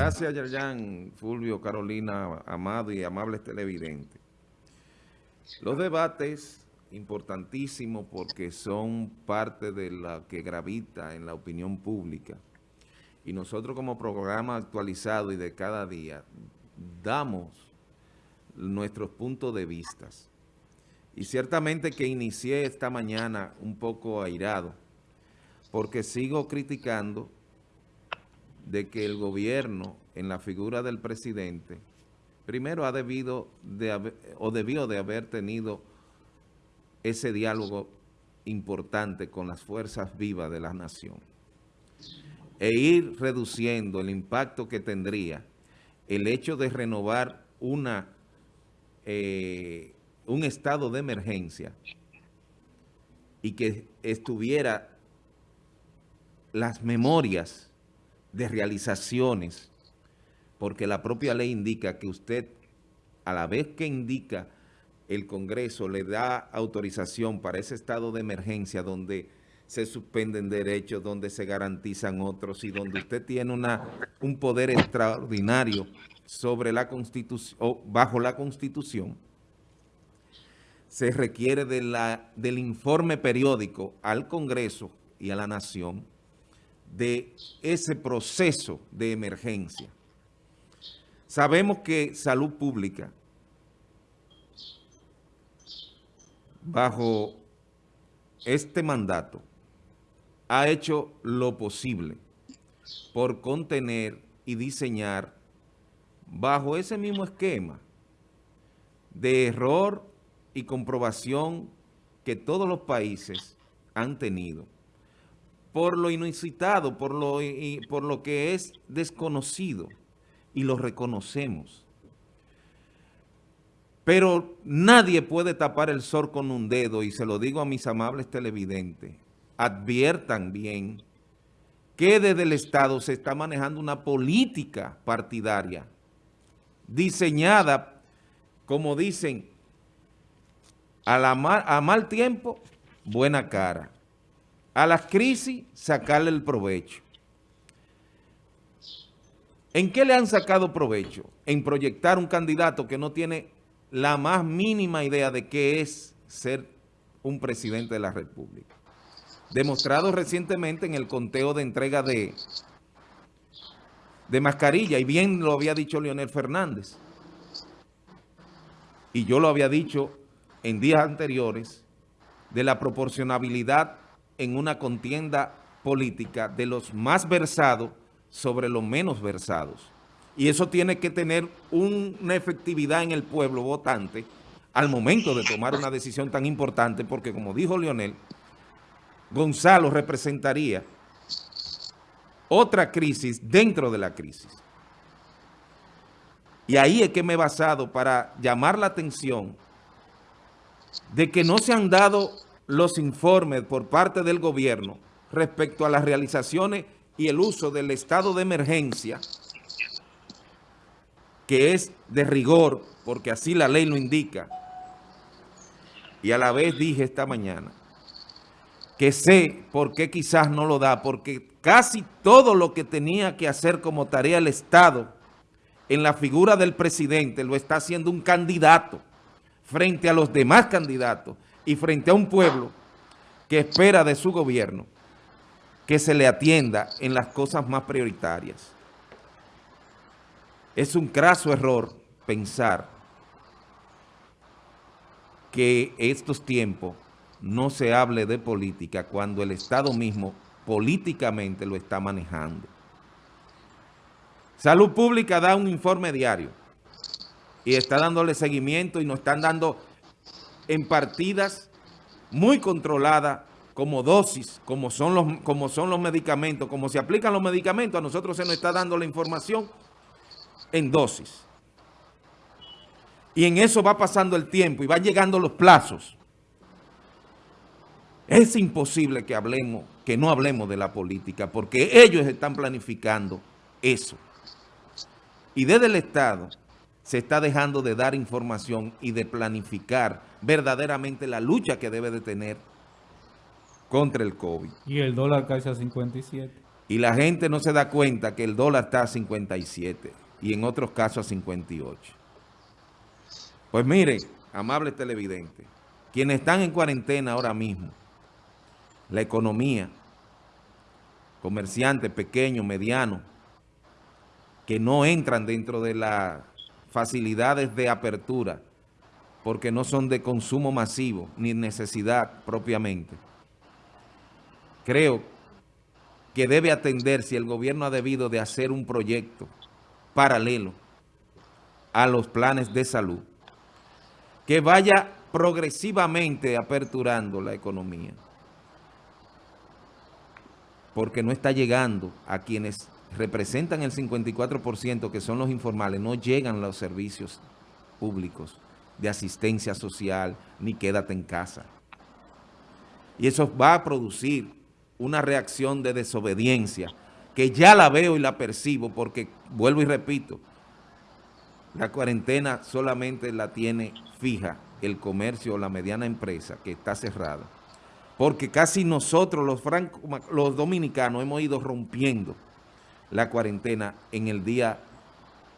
Gracias, Yerjan, Fulvio, Carolina, amado y amables televidentes. Los debates importantísimos porque son parte de la que gravita en la opinión pública. Y nosotros como programa actualizado y de cada día damos nuestros puntos de vista. Y ciertamente que inicié esta mañana un poco airado porque sigo criticando de que el gobierno, en la figura del presidente, primero ha debido de o debió de haber tenido ese diálogo importante con las fuerzas vivas de la nación e ir reduciendo el impacto que tendría el hecho de renovar una eh, un estado de emergencia y que estuviera las memorias de realizaciones, porque la propia ley indica que usted, a la vez que indica el Congreso, le da autorización para ese estado de emergencia donde se suspenden derechos, donde se garantizan otros y donde usted tiene una, un poder extraordinario sobre la Constitución, o bajo la Constitución, se requiere de la, del informe periódico al Congreso y a la Nación de ese proceso de emergencia. Sabemos que salud pública, bajo este mandato, ha hecho lo posible por contener y diseñar bajo ese mismo esquema de error y comprobación que todos los países han tenido por lo inusitado, por lo, por lo que es desconocido, y lo reconocemos. Pero nadie puede tapar el sol con un dedo, y se lo digo a mis amables televidentes, adviertan bien que desde el Estado se está manejando una política partidaria diseñada, como dicen, a, la a mal tiempo, buena cara a las crisis sacarle el provecho. ¿En qué le han sacado provecho? En proyectar un candidato que no tiene la más mínima idea de qué es ser un presidente de la República. Demostrado recientemente en el conteo de entrega de, de mascarilla, y bien lo había dicho Leonel Fernández. Y yo lo había dicho en días anteriores, de la proporcionabilidad en una contienda política de los más versados sobre los menos versados. Y eso tiene que tener una efectividad en el pueblo votante al momento de tomar una decisión tan importante, porque como dijo Leonel, Gonzalo representaría otra crisis dentro de la crisis. Y ahí es que me he basado para llamar la atención de que no se han dado los informes por parte del gobierno respecto a las realizaciones y el uso del estado de emergencia, que es de rigor, porque así la ley lo indica, y a la vez dije esta mañana, que sé por qué quizás no lo da, porque casi todo lo que tenía que hacer como tarea el Estado en la figura del presidente lo está haciendo un candidato frente a los demás candidatos y frente a un pueblo que espera de su gobierno que se le atienda en las cosas más prioritarias. Es un craso error pensar que estos tiempos no se hable de política cuando el Estado mismo políticamente lo está manejando. Salud Pública da un informe diario y está dándole seguimiento y nos están dando en partidas muy controladas como dosis, como son, los, como son los medicamentos, como se aplican los medicamentos, a nosotros se nos está dando la información en dosis. Y en eso va pasando el tiempo y van llegando los plazos. Es imposible que hablemos, que no hablemos de la política, porque ellos están planificando eso. Y desde el Estado se está dejando de dar información y de planificar verdaderamente la lucha que debe de tener contra el COVID. Y el dólar casi a 57. Y la gente no se da cuenta que el dólar está a 57 y en otros casos a 58. Pues mire, amables televidentes, quienes están en cuarentena ahora mismo, la economía, comerciantes pequeños, medianos, que no entran dentro de las facilidades de apertura porque no son de consumo masivo ni necesidad propiamente. Creo que debe atender si el gobierno ha debido de hacer un proyecto paralelo a los planes de salud que vaya progresivamente aperturando la economía porque no está llegando a quienes representan el 54% que son los informales, no llegan los servicios públicos de asistencia social, ni quédate en casa. Y eso va a producir una reacción de desobediencia que ya la veo y la percibo porque, vuelvo y repito, la cuarentena solamente la tiene fija el comercio o la mediana empresa que está cerrada. Porque casi nosotros, los, los dominicanos, hemos ido rompiendo la cuarentena en el día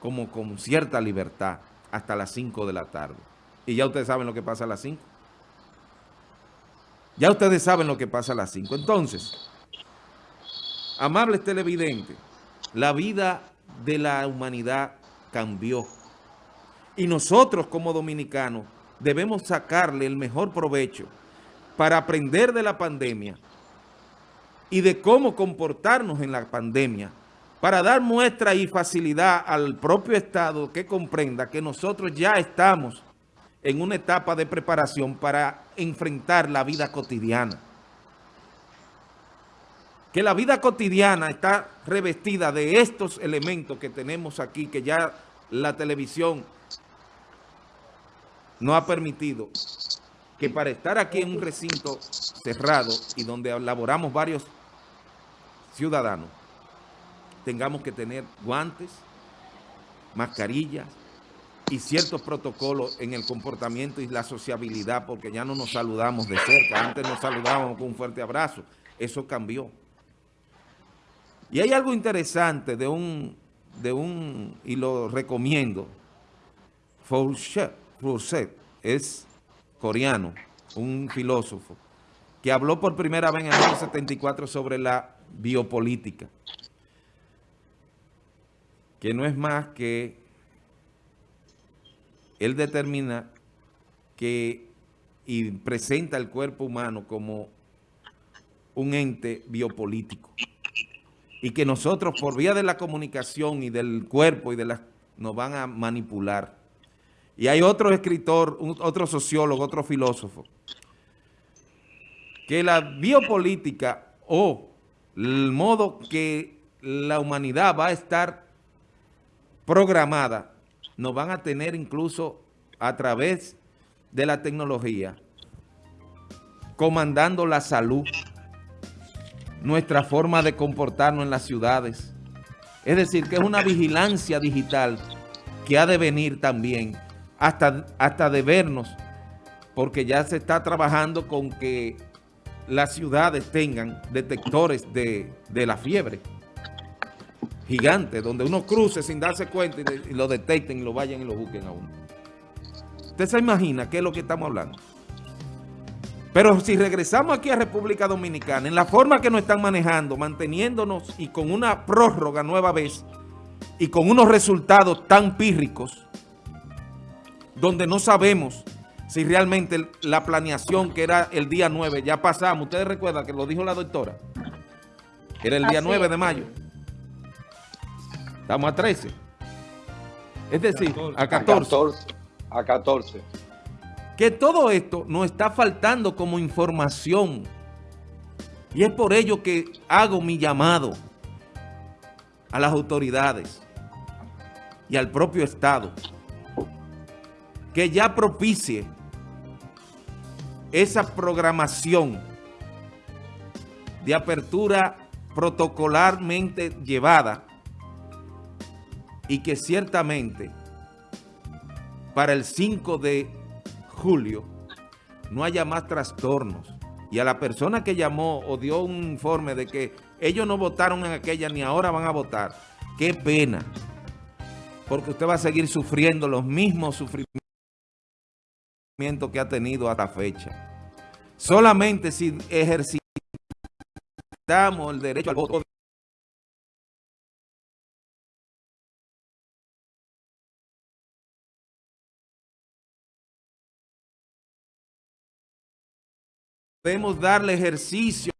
como con cierta libertad hasta las 5 de la tarde. Y ya ustedes saben lo que pasa a las 5. Ya ustedes saben lo que pasa a las 5. Entonces, amables televidentes, la vida de la humanidad cambió. Y nosotros como dominicanos debemos sacarle el mejor provecho para aprender de la pandemia y de cómo comportarnos en la pandemia para dar muestra y facilidad al propio Estado que comprenda que nosotros ya estamos en una etapa de preparación para enfrentar la vida cotidiana. Que la vida cotidiana está revestida de estos elementos que tenemos aquí, que ya la televisión no ha permitido que para estar aquí en un recinto cerrado y donde laboramos varios ciudadanos, tengamos que tener guantes, mascarillas, y ciertos protocolos en el comportamiento y la sociabilidad, porque ya no nos saludamos de cerca. Antes nos saludábamos con un fuerte abrazo. Eso cambió. Y hay algo interesante de un, de un y lo recomiendo, Fawcett, es coreano, un filósofo, que habló por primera vez en el año 74 sobre la biopolítica, que no es más que él determina que y presenta el cuerpo humano como un ente biopolítico y que nosotros por vía de la comunicación y del cuerpo y de las nos van a manipular. Y hay otro escritor, otro sociólogo, otro filósofo, que la biopolítica o el modo que la humanidad va a estar programada nos van a tener incluso a través de la tecnología comandando la salud, nuestra forma de comportarnos en las ciudades. Es decir, que es una vigilancia digital que ha de venir también hasta, hasta de vernos, porque ya se está trabajando con que las ciudades tengan detectores de, de la fiebre gigante, donde uno cruce sin darse cuenta y, lo detecten y lo vayan y lo busquen a uno. Usted se imagina qué es lo que estamos hablando. Pero si regresamos aquí a República Dominicana, en la forma que nos están manejando, manteniéndonos y con una prórroga nueva vez, y con unos resultados tan pírricos, donde no sabemos si realmente la planeación que era el día 9, ya pasamos, ustedes recuerdan que lo dijo la doctora, era el día 9 de mayo. Estamos a 13. Es decir, a 14. A 14. Que todo esto nos está faltando como información. Y es por ello que hago mi llamado a las autoridades y al propio Estado que ya propicie esa programación de apertura protocolarmente llevada y que ciertamente para el 5 de julio no haya más trastornos. Y a la persona que llamó o dio un informe de que ellos no votaron en aquella ni ahora van a votar. Qué pena, porque usted va a seguir sufriendo los mismos sufrimientos que ha tenido hasta fecha. Solamente si ejercitamos el derecho al voto podemos darle ejercicio